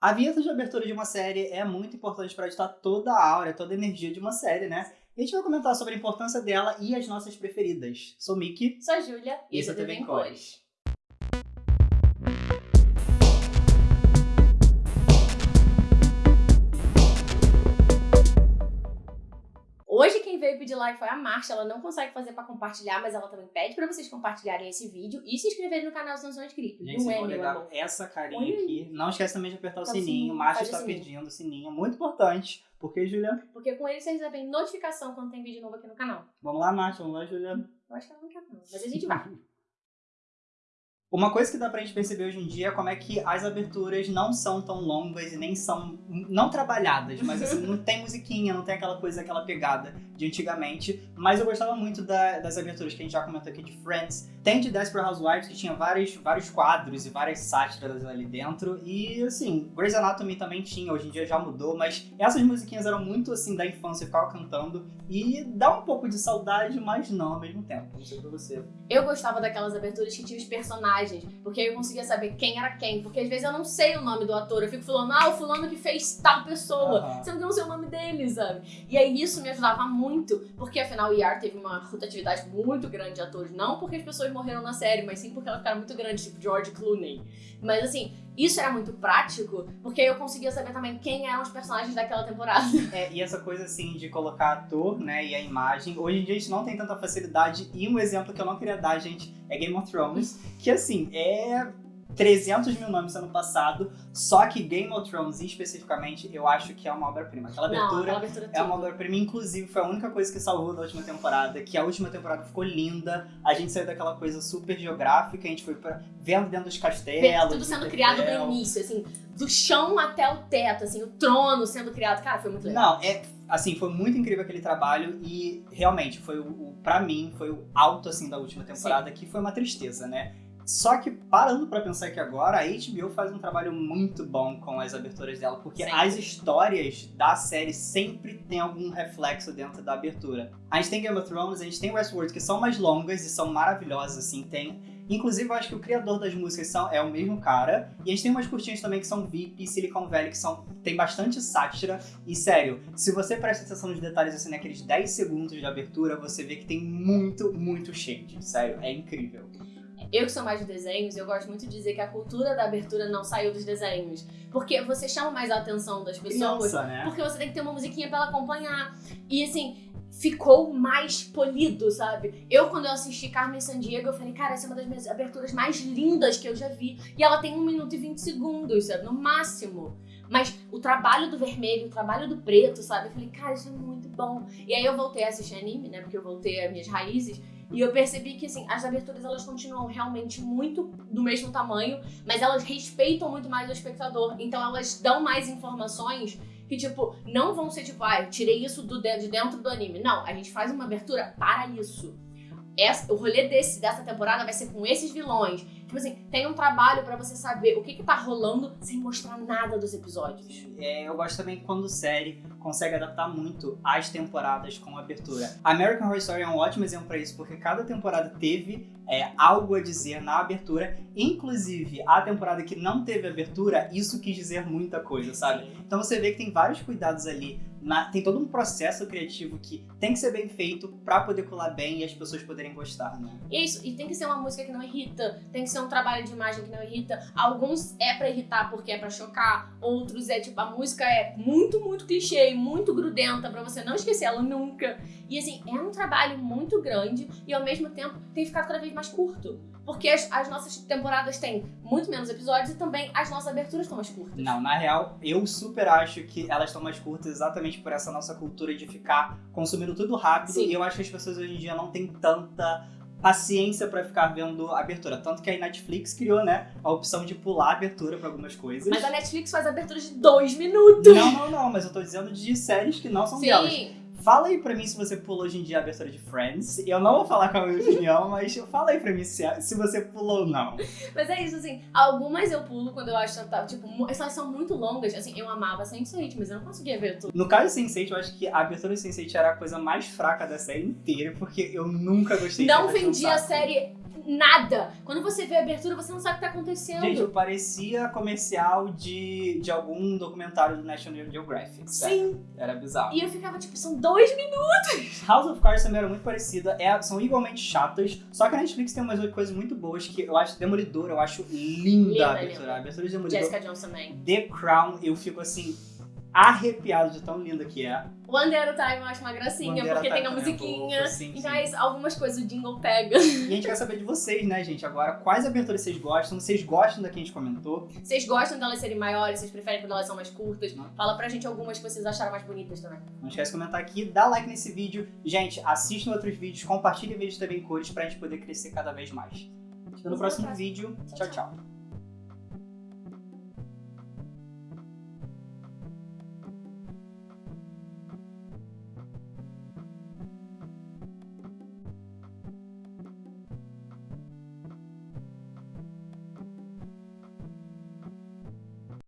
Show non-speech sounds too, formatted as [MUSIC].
A vinheta de abertura de uma série é muito importante para editar toda a aura, toda a energia de uma série, né? E a gente vai comentar sobre a importância dela e as nossas preferidas. Sou Miki. Sou a Júlia. E isso é TV em Cores. Hoje quem veio pedir like foi a Marcia, ela não consegue fazer pra compartilhar, mas ela também pede pra vocês compartilharem esse vídeo e se inscreverem no canal se não são inscritos. Gente, não é, meu amor. essa carinha aí. aqui. Não esquece também de apertar o Tá o sininho. o está sininho. pedindo o sininho. Muito importante. Porque, Julia? Porque com ele vocês recebem notificação quando tem vídeo novo aqui no canal. Vamos lá, Márcia. Vamos lá, Julia. Eu acho que ela não quer não, mas a gente vai. [LAUGHS] Uma coisa que dá pra gente perceber hoje em dia é como é que as aberturas não são tão longas e nem são. não trabalhadas, mas assim, não tem musiquinha, não tem aquela coisa, aquela pegada de antigamente. Mas eu gostava muito da- das aberturas que a gente já comentou aqui de Friends. Tem de Desperate Housewives, que tinha vários, vários quadros e várias sátiras ali dentro. E assim, Grey's Anatomy também tinha, hoje em dia já mudou, mas essas musiquinhas eram muito assim da infância, eu ficava cantando. E dá um pouco de saudade, mas não ao mesmo tempo. Não sei pra você. Eu gostava daquelas aberturas que tinha os personagens, porque aí eu conseguia saber quem era quem. Porque às vezes eu não sei o nome do ator, eu fico falando, ah, o fulano que fez tal pessoa. Aham. Você não sei o nome dele, sabe? E aí isso me ajudava muito, porque afinal o ER teve uma rotatividade muito grande de atores. Não porque as pessoas morreram na série, mas sim porque elas ficaram muito grandes, tipo George Clooney. Mas assim, isso era muito prático, porque eu conseguia saber também quem eram os personagens daquela temporada. [LAUGHS] É, e essa coisa assim de colocar ator, né, e a imagem, hoje em dia a gente não tem tanta facilidade. E um exemplo que eu não queria dar, gente, é Game of Thrones, que assim, é 300 mil nomes ano passado, só que Game of Thrones especificamente, eu acho que é uma obra-prima. Aquela Não, abertura aquela abertura é uma obra-prima, inclusive foi a única coisa que salvou da última temporada, que a última temporada ficou linda, a gente saiu daquela coisa super geográfica, a gente foi pra, vendo dentro dos castelos. Tudo sendo criado no início, assim, do chão até o teto, assim, o trono sendo criado. Cara, foi muito legal. Não, é assim, foi muito incrível aquele trabalho e realmente foi o, o para mim foi o alto assim da última temporada que foi uma tristeza, né? Só que parando pra pensar aqui agora, a HBO faz um trabalho muito bom com as aberturas dela, porque Sempre. as histórias da série sempre tem algum reflexo dentro da abertura. A gente tem Game of Thrones, a gente tem Westworld, que são mais longas e são maravilhosas, assim, tem Inclusive, eu acho que o criador das músicas são, é o mesmo cara. E a gente tem umas curtinhas também que são VIP e Silicon Valley, que são, tem bastante sátira. E sério, se você presta atenção nos detalhes, assim, naqueles 10 segundos de abertura, você vê que tem muito, muito shade. Sério, é incrível. Eu que sou mais de desenhos, eu gosto muito de dizer que a cultura da abertura não saiu dos desenhos. Porque você chama mais a atenção das pessoas. Criança, né? Porque você tem que ter uma musiquinha pra ela acompanhar. E assim, ficou mais polido, sabe? Eu, quando eu assisti Carmen Sandiego, eu falei, cara, essa é uma das minhas aberturas mais lindas que eu já vi. E ela tem 1 minuto e 20 segundos, sabe? No máximo. Mas o trabalho do vermelho, o trabalho do preto, sabe? Eu falei, cara, isso é muito bom. E aí eu voltei a assistir anime, né? Porque eu voltei às minhas raízes. E eu percebi que, assim, as aberturas, elas continuam realmente muito do mesmo tamanho, mas elas respeitam muito mais o espectador. Então elas dão mais informações que, tipo, não vão ser tipo, ah, tirei isso do de dentro do anime. Não, a gente faz uma abertura para isso. Essa, o rolê desse, dessa temporada vai ser com esses vilões. Tipo assim, tem um trabalho pra você saber o que que tá rolando sem mostrar nada dos episódios. É, eu gosto também quando série consegue adaptar muito as temporadas com abertura. American Horror Story é um ótimo exemplo pra isso, porque cada temporada teve é, algo a dizer na abertura. Inclusive, a temporada que não teve abertura, isso quis dizer muita coisa, sabe? Então você vê que tem vários cuidados ali. Na- tem todo um processo criativo que tem que ser bem feito pra poder colar bem e as pessoas poderem gostar, né? E é isso, e tem que ser uma música que não irrita, tem que ser um trabalho de imagem que não irrita. Alguns é pra irritar porque é pra chocar, outros é tipo, a música é muito, muito clichê, muito grudenta pra você não esquecer ela nunca. E assim, é um trabalho muito grande e ao mesmo tempo tem ficado cada vez mais curto. Porque as, as nossas temporadas têm muito menos episódios e também as nossas aberturas estão mais curtas. Não, na real, eu super acho que elas estão mais curtas exatamente por essa nossa cultura de ficar consumindo tudo rápido. Sim. E eu acho que as pessoas hoje em dia não têm tanta paciência pra ficar vendo a abertura. Tanto que a Netflix criou, né, a opção de pular a abertura pra algumas coisas. Mas a Netflix faz aberturas de dois minutos. Não, não, não, mas eu tô dizendo de séries que não são delas. Fala aí pra mim se você pulou hoje em dia a abertura de Friends. Eu não vou falar com a minha opinião, [LAUGHS] mas fala aí pra mim se, se você pulou ou não. Mas é isso, assim, algumas eu pulo quando eu acho que tá, tipo, elas são muito longas. Assim, eu amava Sense8, mas eu não conseguia ver tudo. No caso de Sense8, eu acho que a abertura de Sense8 era a coisa mais fraca da série inteira, porque eu nunca gostei de Não abertura vendi a série nada. Quando você vê a abertura, você não sabe o que tá acontecendo. Gente, parecia comercial de, de algum documentário do National Geographic. Sim. Era bizarro. E eu ficava tipo, são dois minutos. House of Cards também era muito parecida, é- são igualmente chatas, só que a Netflix tem umas coisas muito boas que eu acho Demolidor, eu acho linda, Linda, a abertura. linda. A abertura de Demolidor. Jessica Jones também. The Crown, eu fico assim, arrepiado de tão linda que é. One Day at a Time eu acho uma gracinha, One porque tem a é musiquinha. fofo, sim, então sim. é isso, algumas coisas o jingle pega. E a gente quer saber de vocês, né, gente? Agora, quais aberturas vocês gostam? Vocês gostam da que a gente comentou? Vocês gostam delas serem maiores? Vocês preferem quando elas são mais curtas? Não. Fala pra gente algumas que vocês acharam mais bonitas também. Não esquece de comentar aqui, dá like nesse vídeo. Gente, assistam outros vídeos, compartilhem vídeos também em cores pra gente poder crescer cada vez mais. Até no próximo vídeo. Tchau, tchau. tchau.